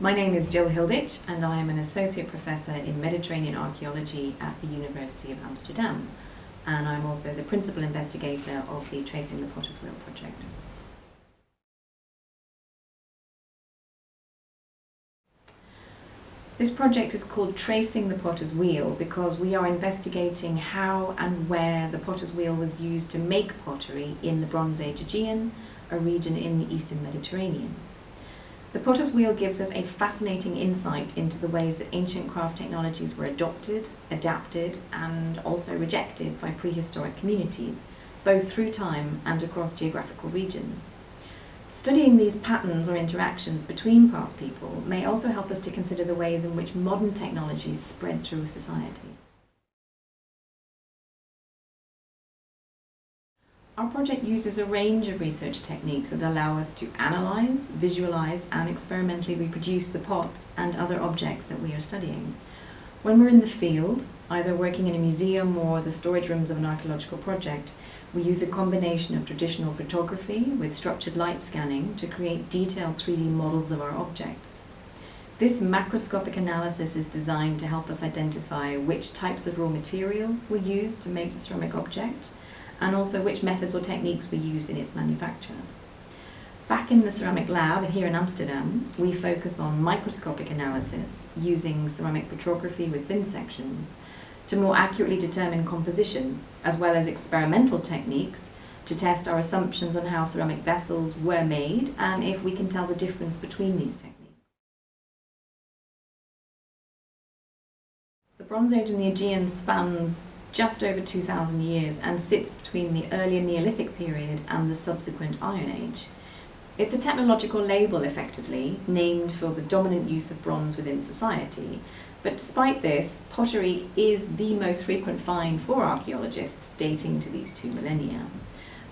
My name is Jill Hilditch and I am an Associate Professor in Mediterranean Archaeology at the University of Amsterdam and I'm also the Principal Investigator of the Tracing the Potter's Wheel project. This project is called Tracing the Potter's Wheel because we are investigating how and where the potter's wheel was used to make pottery in the Bronze Age Aegean, a region in the eastern Mediterranean. The potter's wheel gives us a fascinating insight into the ways that ancient craft technologies were adopted, adapted and also rejected by prehistoric communities, both through time and across geographical regions. Studying these patterns or interactions between past people may also help us to consider the ways in which modern technologies spread through society. Our project uses a range of research techniques that allow us to analyse, visualise and experimentally reproduce the pots and other objects that we are studying. When we're in the field, either working in a museum or the storage rooms of an archaeological project, we use a combination of traditional photography with structured light scanning to create detailed 3D models of our objects. This macroscopic analysis is designed to help us identify which types of raw materials were used to make the ceramic object and also which methods or techniques were used in its manufacture. Back in the ceramic lab here in Amsterdam, we focus on microscopic analysis using ceramic petrography with thin sections to more accurately determine composition, as well as experimental techniques to test our assumptions on how ceramic vessels were made and if we can tell the difference between these techniques. The Bronze Age in the Aegean spans just over 2,000 years and sits between the earlier Neolithic period and the subsequent Iron Age. It's a technological label, effectively, named for the dominant use of bronze within society, but despite this, pottery is the most frequent find for archaeologists dating to these two millennia.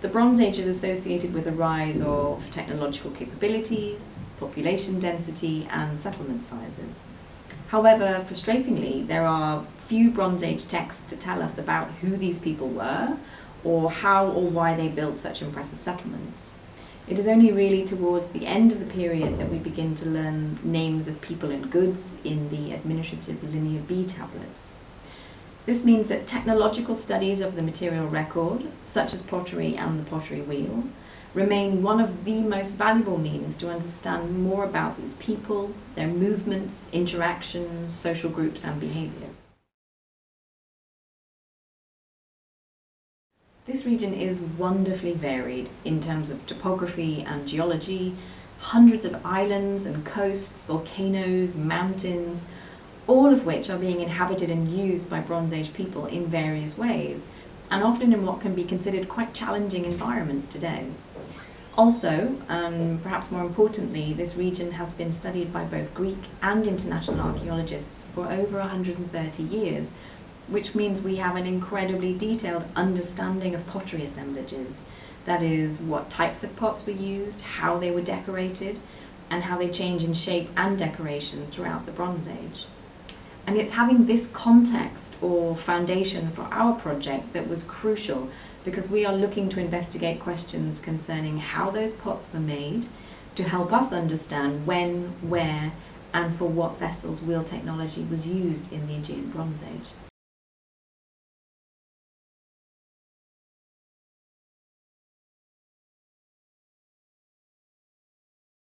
The Bronze Age is associated with the rise of technological capabilities, population density and settlement sizes. However, frustratingly, there are few Bronze Age texts to tell us about who these people were or how or why they built such impressive settlements. It is only really towards the end of the period that we begin to learn names of people and goods in the administrative Linear B tablets. This means that technological studies of the material record, such as pottery and the pottery wheel, remain one of the most valuable means to understand more about these people, their movements, interactions, social groups and behaviours. This region is wonderfully varied in terms of topography and geology, hundreds of islands and coasts, volcanoes, mountains, all of which are being inhabited and used by Bronze Age people in various ways, and often in what can be considered quite challenging environments today. Also, and perhaps more importantly, this region has been studied by both Greek and international archaeologists for over 130 years, which means we have an incredibly detailed understanding of pottery assemblages. That is, what types of pots were used, how they were decorated, and how they change in shape and decoration throughout the Bronze Age. And it's having this context or foundation for our project that was crucial because we are looking to investigate questions concerning how those pots were made to help us understand when, where, and for what vessels wheel technology was used in the Aegean Bronze Age.